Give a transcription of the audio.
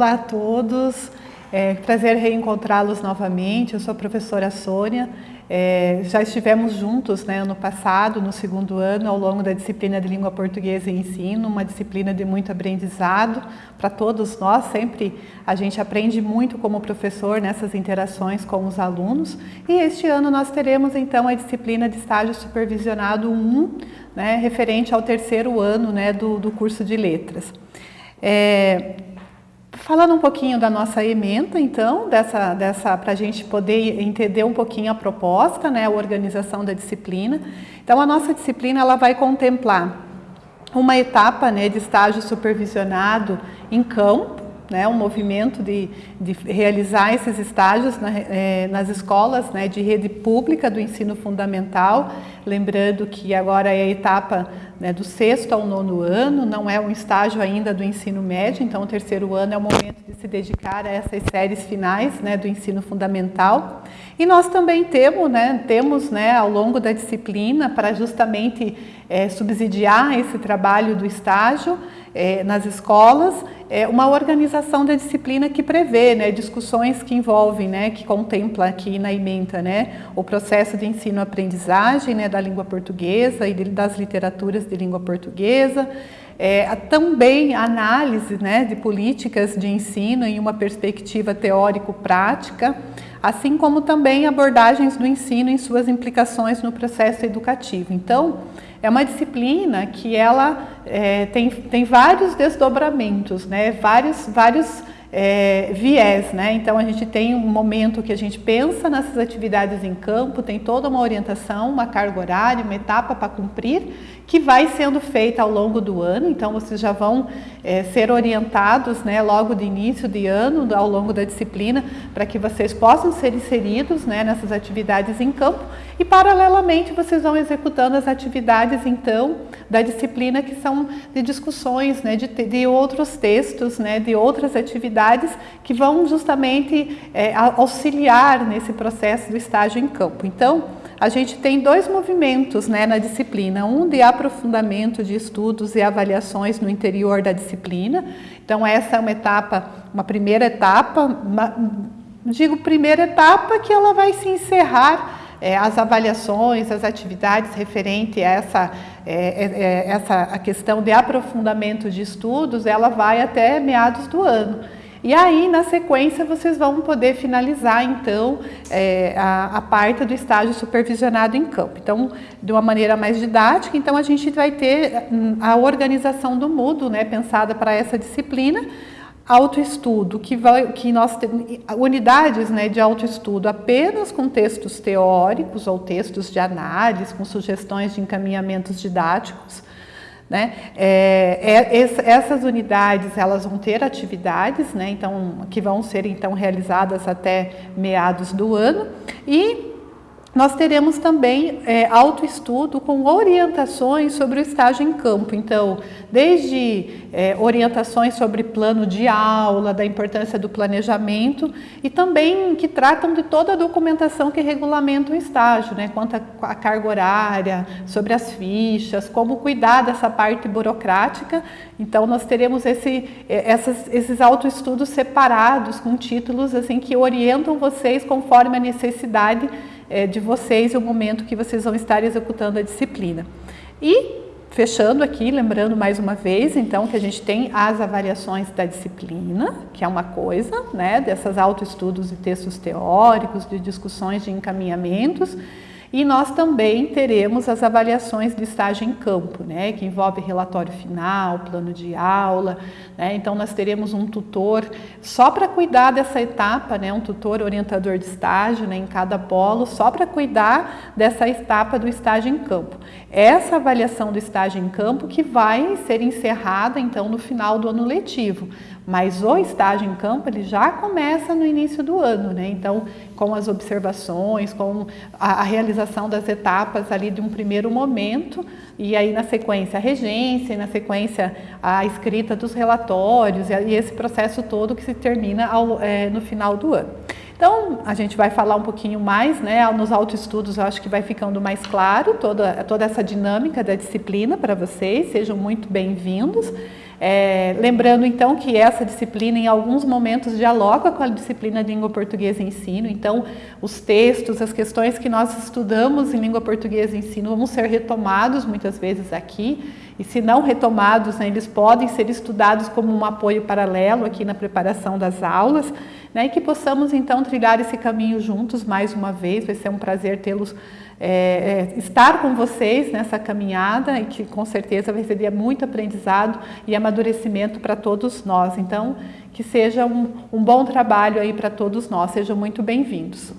Olá a todos, é prazer reencontrá-los novamente. Eu sou a professora Sônia. É, já estivemos juntos né, ano passado, no segundo ano, ao longo da disciplina de língua portuguesa e ensino, uma disciplina de muito aprendizado para todos nós. Sempre a gente aprende muito como professor nessas interações com os alunos. E este ano nós teremos então a disciplina de estágio supervisionado 1, né, referente ao terceiro ano né, do, do curso de letras. É, Falando um pouquinho da nossa ementa, então, dessa, dessa, para a gente poder entender um pouquinho a proposta, né, a organização da disciplina. Então, a nossa disciplina ela vai contemplar uma etapa né, de estágio supervisionado em campo, né, um movimento de, de realizar esses estágios na, é, nas escolas né, de rede pública do ensino fundamental, lembrando que agora é a etapa né, do sexto ao nono ano, não é um estágio ainda do ensino médio, então o terceiro ano é o momento de se dedicar a essas séries finais né, do ensino fundamental. E nós também temos, né, temos né, ao longo da disciplina, para justamente é, subsidiar esse trabalho do estágio é, nas escolas, é uma organização da disciplina que prevê né, discussões que envolvem, né, que contempla aqui na ementa né, o processo de ensino-aprendizagem né, da língua portuguesa e das literaturas de língua portuguesa, é, também análise né, de políticas de ensino em uma perspectiva teórico-prática, assim como também abordagens do ensino em suas implicações no processo educativo. Então, é uma disciplina que ela é, tem, tem vários desdobramentos, né? vários, vários é, viés, né? Então a gente tem um momento que a gente pensa nessas atividades em campo, tem toda uma orientação, uma carga horária, uma etapa para cumprir, que vai sendo feita ao longo do ano, então vocês já vão é, ser orientados né, logo de início de ano, ao longo da disciplina, para que vocês possam ser inseridos né, nessas atividades em campo e paralelamente vocês vão executando as atividades então da disciplina que são de discussões né, de, de outros textos, né, de outras atividades que vão justamente é, auxiliar nesse processo do estágio em campo. Então, a gente tem dois movimentos né, na disciplina, um de aprofundamento de estudos e avaliações no interior da disciplina. Então essa é uma etapa, uma primeira etapa, uma, digo primeira etapa que ela vai se encerrar é, as avaliações, as atividades referente a essa, é, é, é essa a questão de aprofundamento de estudos, ela vai até meados do ano. E aí, na sequência, vocês vão poder finalizar, então, é, a, a, parte do estágio supervisionado em campo. Então, de uma maneira mais didática, então a gente vai ter hum, a organização do Moodle, né, pensada para essa disciplina, autoestudo, que, vai, que nós temos unidades né, de autoestudo apenas com textos teóricos ou textos de análise, com sugestões de encaminhamentos didáticos, né? É, é, essas unidades elas vão ter atividades, né? então, que vão ser então realizadas até meados do ano e nós teremos também é, autoestudo com orientações sobre o estágio em campo. Então, desde é, orientações sobre plano de aula, da importância do planejamento e também que tratam de toda a documentação que regulamenta o estágio, né, quanto à carga horária, sobre as fichas, como cuidar dessa parte burocrática. Então, nós teremos esse, é, essas, esses autoestudos separados com títulos assim que orientam vocês conforme a necessidade é, de vocês e o momento que vocês vão estar executando a disciplina. E fechando aqui, lembrando mais uma vez, então, que a gente tem as avaliações da disciplina, que é uma coisa, né, dessas autoestudos e textos teóricos, de discussões de encaminhamentos, e nós também teremos as avaliações de estágio em campo, né, que envolve relatório final, plano de aula. Né, então, nós teremos um tutor só para cuidar dessa etapa, né, um tutor orientador de estágio né, em cada polo, só para cuidar dessa etapa do estágio em campo. Essa avaliação do estágio em campo que vai ser encerrada, então, no final do ano letivo. Mas o estágio em campo ele já começa no início do ano, né? Então, com as observações, com a, a, realização das etapas ali de um primeiro momento, e aí na sequência a regência, e na sequência a escrita dos relatórios, e, e esse processo todo que se termina ao, é, no final do ano. Então, a gente vai falar um pouquinho mais, né? Nos autoestudos eu acho que vai ficando mais claro toda, toda essa dinâmica da disciplina para vocês, sejam muito bem-vindos. É, lembrando então que essa disciplina em alguns momentos dialoga com a disciplina de língua portuguesa e ensino, então os textos, as questões que nós estudamos em língua portuguesa e ensino vão ser retomados muitas vezes aqui, e se não retomados, né, eles podem ser estudados como um apoio paralelo aqui na preparação das aulas, né, e que possamos então trilhar esse caminho juntos mais uma vez, vai ser um prazer tê-los é, é, estar com vocês nessa caminhada e que com certeza vai ser muito aprendizado e amadurecimento para todos nós. Então, que seja um, um bom trabalho aí para todos nós. Sejam muito bem-vindos.